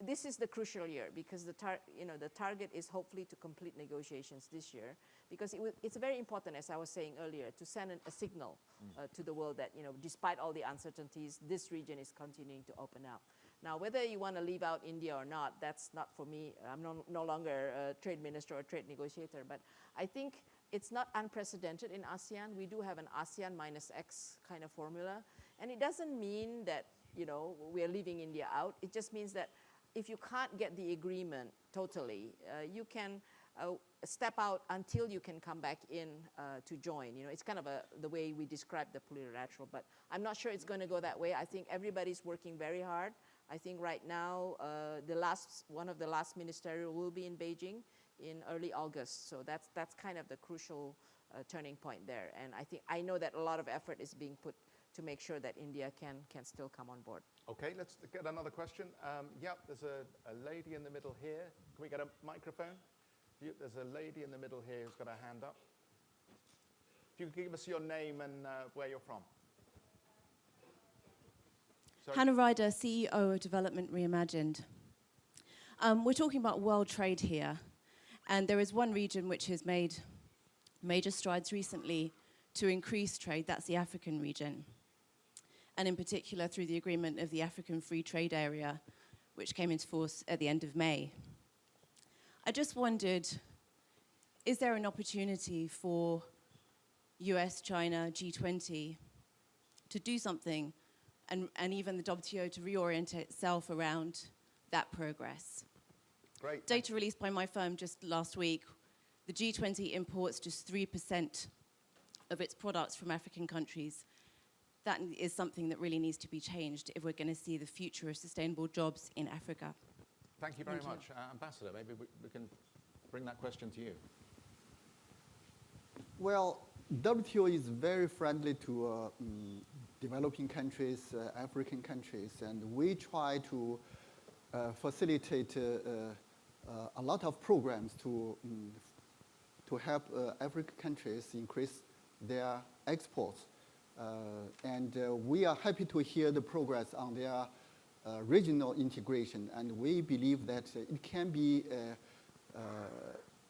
this is the crucial year because the, tar- you know, the target is hopefully to complete negotiations this year because it it's very important, as I was saying earlier, to send an, a signal uh, to the world that, you know, despite all the uncertainties, this region is continuing to open up. Now, whether you want to leave out India or not, that's not for me. I'm no, no longer a trade minister or trade negotiator, but I think it's not unprecedented in ASEAN. We do have an ASEAN minus X kind of formula. And it doesn't mean that, you know, we're leaving India out. It just means that if you can't get the agreement totally, uh, you can uh, step out until you can come back in uh, to join. You know, it's kind of a, the way we describe the plurilateral, but I'm not sure it's going to go that way. I think everybody's working very hard. I think right now, uh, the last, one of the last ministerial will be in Beijing in early August. So that's, that's kind of the crucial uh, turning point there. And I think, I know that a lot of effort is being put to make sure that India can, can still come on board. Okay, let's get another question. Um, yep, there's a, a lady in the middle here. Can we get a microphone? You, there's a lady in the middle here who's got her hand up. If you could give us your name and uh, where you're from. Sorry? Hannah Ryder, CEO of Development Reimagined. Um, we're talking about world trade here, and there is one region which has made major strides recently to increase trade, that's the African region. And in particular, through the agreement of the African Free Trade Area, which came into force at the end of May. I just wondered is there an opportunity for US, China, G20 to do something and, and even the WTO to reorient itself around that progress. Great. Data released by my firm just last week, the G20 imports just 3% of its products from African countries. That is something that really needs to be changed if we're going to see the future of sustainable jobs in Africa. Thank you very Thank you. much. Uh, Ambassador, maybe we, we can bring that question to you. Well, WTO is very friendly to uh, mm, developing countries, uh, African countries, and we try to uh, facilitate uh, uh, a lot of programs to, mm, to help uh, African countries increase their exports. Uh, and uh, we are happy to hear the progress on their uh, regional integration, and we believe that uh, it can be a,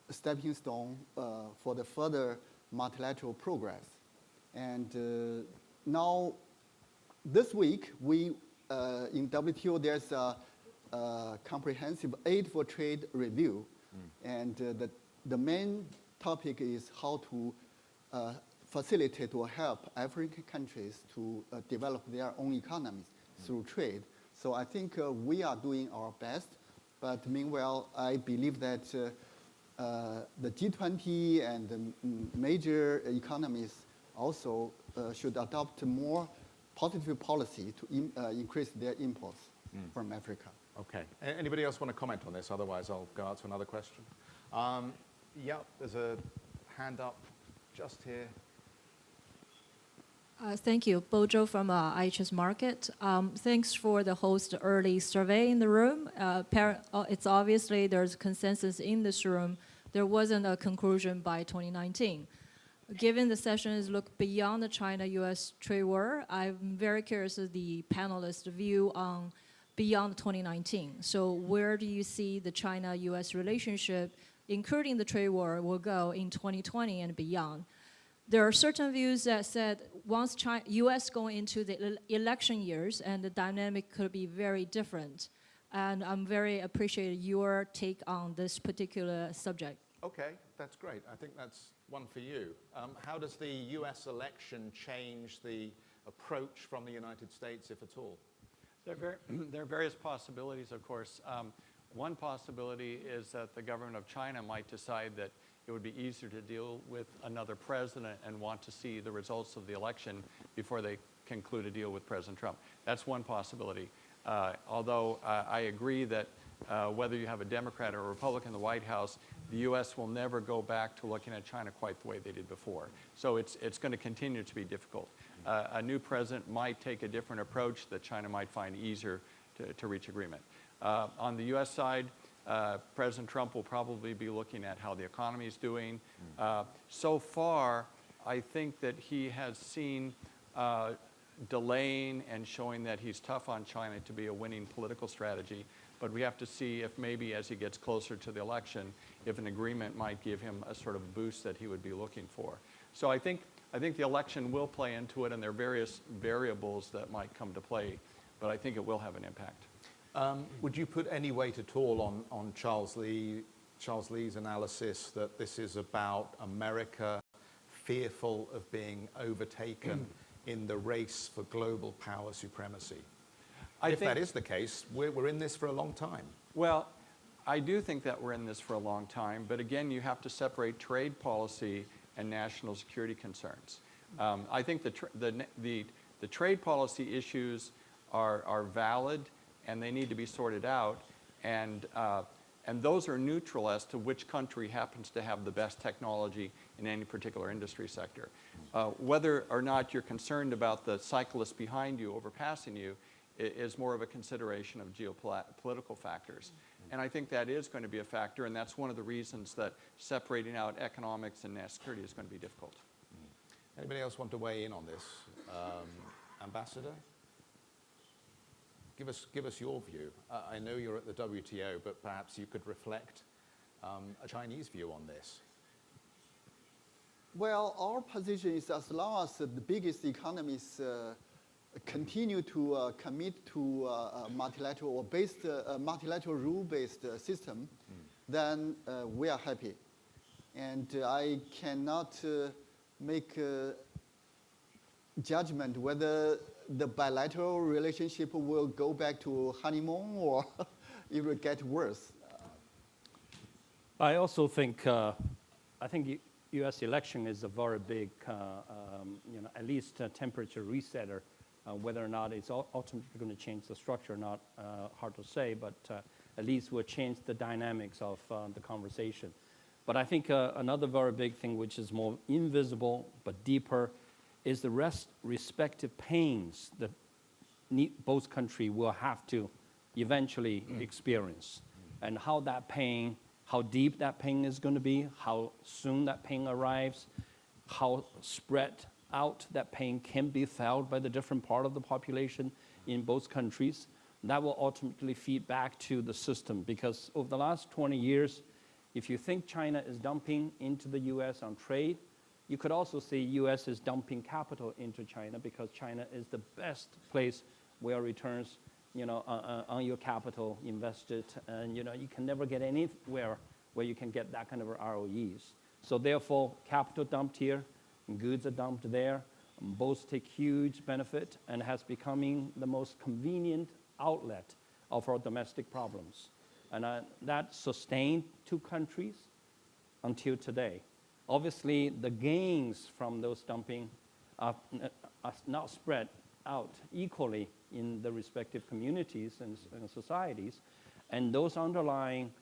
a stepping stone uh, for the further multilateral progress. And uh, now, this week, we uh, in WTO there's a, comprehensive aid for trade review, and uh, the the main topic is how to uh, facilitate or help African countries to uh, develop their own economies through trade. So I think uh, we are doing our best, but meanwhile, I believe that uh, uh, the G20 and the major economies also uh, should adopt more positive policy to in, uh, increase their imports from Africa. Okay. A- Anybody else want to comment on this? Otherwise, I'll go out to another question. Um, yeah, there's a hand up just here. Uh, Thank you. Bojo from uh, IHS Markit. Um, Thanks for the host early survey in the room. Uh, uh, It's obviously there's consensus in this room. There wasn't a conclusion by 2019. Given the sessions look beyond the China-US trade war, I'm very curious of the panelists' view on beyond 2019. So where do you see the China-US relationship, including the trade war, will go in 2020 and beyond? there are certain views that said once China, U.S. going into the election years and the dynamic could be very different. And I'm very appreciate your take on this particular subject. Okay, that's great. I think that's one for you. Um, how does the US election change the approach from the United States, if at all? There are, ver- there are various possibilities, of course. Um, one possibility is that the government of China might decide that it would be easier to deal with another president and want to see the results of the election before they conclude a deal with President Trump. That's one possibility. Uh, although uh, I agree that uh, whether you have a Democrat or a Republican in the White House, the U.S. will never go back to looking at China quite the way they did before. So it's, it's going to continue to be difficult. Uh, a new president might take a different approach that China might find easier to, to reach agreement. Uh, on the U.S. side, uh, President Trump will probably be looking at how the economy is doing. Uh, so far, I think that he has seen uh, delaying and showing that he's tough on China to be a winning political strategy. But we have to see if maybe as he gets closer to the election, if an agreement might give him a sort of boost that he would be looking for. So I think, I think the election will play into it, and there are various variables that might come to play, but I think it will have an impact. Um, would you put any weight at all on, on Charles Li, Charles Li's analysis that this is about America fearful of being overtaken in the race for global power supremacy? I if think- that is the case, we're, we're in this for a long time. Well, I do think that we're in this for a long time, but again, you have to separate trade policy and national security concerns. Um, I think the, the, the, the trade policy issues are, are valid and they need to be sorted out, and, uh, and those are neutral as to which country happens to have the best technology in any particular industry sector. Uh, whether or not you're concerned about the cyclist behind you overpassing you is more of a consideration of geopolitical factors. And I think that is going to be a factor, and that's one of the reasons that separating out economics and national security is going to be difficult. Anybody else want to weigh in on this? Um, Ambassador? Give us, give us your view. Uh, I know you're at the WTO, but perhaps you could reflect um, a Chinese view on this. Well, our position is as long as the biggest economies uh, continue to uh, commit to uh, a multilateral or based, uh, a multilateral rule-based uh, system, then uh, we are happy. And uh, I cannot uh, make a judgment whether the bilateral relationship will go back to honeymoon or it will get worse. I also think, uh, I think U.S. election is a very big, uh, um, you know, at least a temperature resetter. Uh, whether or not it's ultimately going to change the structure, not uh, hard to say, but uh, at least will change the dynamics of uh, the conversation. But I think uh, another very big thing, which is more invisible but deeper, is the rest respective pains that ne- both countries will have to eventually experience, and how that pain, how deep that pain is going to be, how soon that pain arrives, how spread out that pain can be felt by the different part of the population in both countries. That will ultimately feed back to the system because over the last 20 years, if you think China is dumping into the US on trade, you could also say US is dumping capital into China because China is the best place where returns, you know, on, on- your capital invested, and you know you can never get anywhere where you can get that kind of ROEs. So therefore, capital dumped here, goods are dumped there. Both take huge benefit and has becoming the most convenient outlet of our domestic problems. And uh, that sustained two countries until today. Obviously, the gains from those dumping are, are not spread out equally in the respective communities and, and societies, and those underlying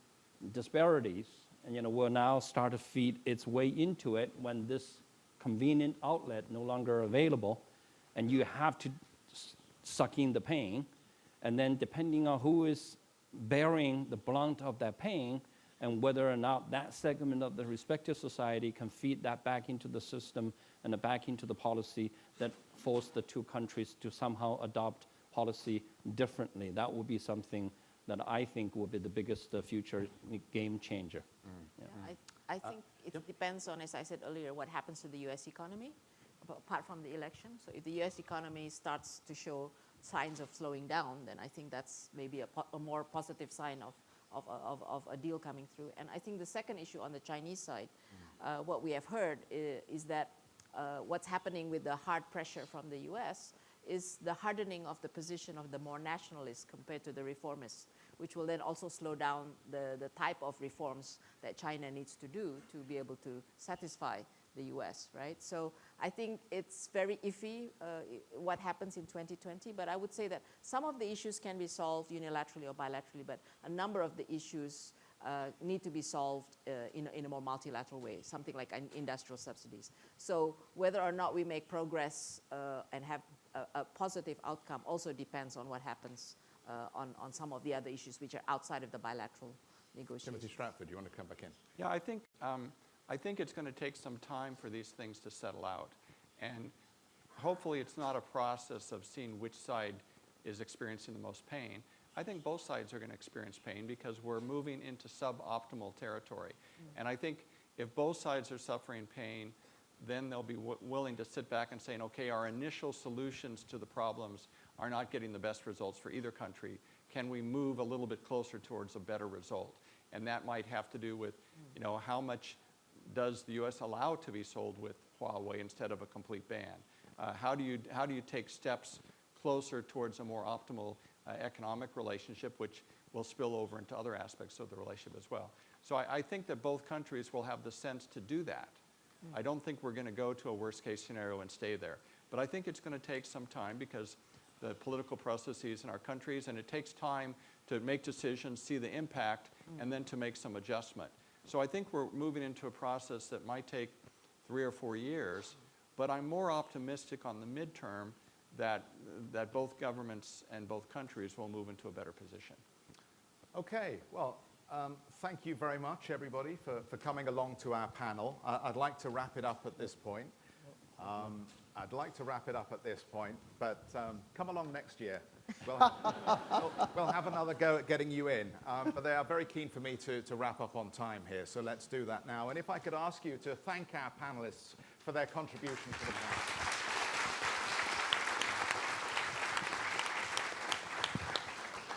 disparities, you know, will now start to feed its way into it when this convenient outlet no longer available, and you have to s- suck in the pain, and then depending on who is bearing the blunt of that pain, and whether or not that segment of the respective society can feed that back into the system and back into the policy that force the two countries to somehow adopt policy differently. That would be something that I think will be the biggest uh, future game changer. Yeah, I, I think it depends on, as I said earlier, what happens to the U.S. economy, apart from the election. So if the U.S. economy starts to show signs of slowing down, then I think that's maybe a, po- a more positive sign of, of, of, of a deal coming through. And I think the second issue on the Chinese side, uh, what we have heard i- is that uh, what's happening with the hard pressure from the U.S. is the hardening of the position of the more nationalists compared to the reformists, which will then also slow down the, the type of reforms that China needs to do to be able to satisfy the US, right? So I think it's very iffy uh, what happens in 2020, but I would say that some of the issues can be solved unilaterally or bilaterally, but a number of the issues uh, need to be solved uh, in, a, in a more multilateral way, something like industrial subsidies. So whether or not we make progress uh, and have a, a positive outcome also depends on what happens on, on some of the other issues which are outside of the bilateral negotiations. Timothy Stratford, you want to come back in? Yeah, I think, um, I think it's going to take some time for these things to settle out. And hopefully it's not a process of seeing which side is experiencing the most pain. I think both sides are going to experience pain because we're moving into suboptimal territory. And I think if both sides are suffering pain, then they'll be w- willing to sit back and say, okay, our initial solutions to the problems are not getting the best results for either country. Can we move a little bit closer towards a better result? And that might have to do with, you know, how much does the U.S. allow to be sold with Huawei instead of a complete ban? Uh, how, do you, how do you take steps closer towards a more optimal uh, economic relationship, which will spill over into other aspects of the relationship as well? So I, I think that both countries will have the sense to do that. I don't think we're going to go to a worst case scenario and stay there. But I think it's going to take some time because the political processes in our countries, and it takes time to make decisions, see the impact, and then to make some adjustment. So I think we're moving into a process that might take three or four years, but I'm more optimistic on the midterm that, that both governments and both countries will move into a better position. Okay, well, um, thank you very much, everybody, for, for coming along to our panel. Uh, I'd like to wrap it up at this point. Um, I'd like to wrap it up at this point, but um, come along next year. We'll, we'll, we'll have another go at getting you in. Um, but they are very keen for me to, to wrap up on time here, so let's do that now. And if I could ask you to thank our panelists for their contribution to the panel.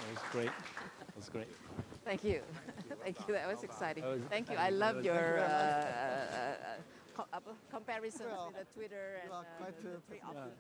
That was great. That was great. Thank you. Thank you. That was exciting. Was- Thank you. I love your uh, co- comparisons Well, with the Twitter and uh, the, the three options.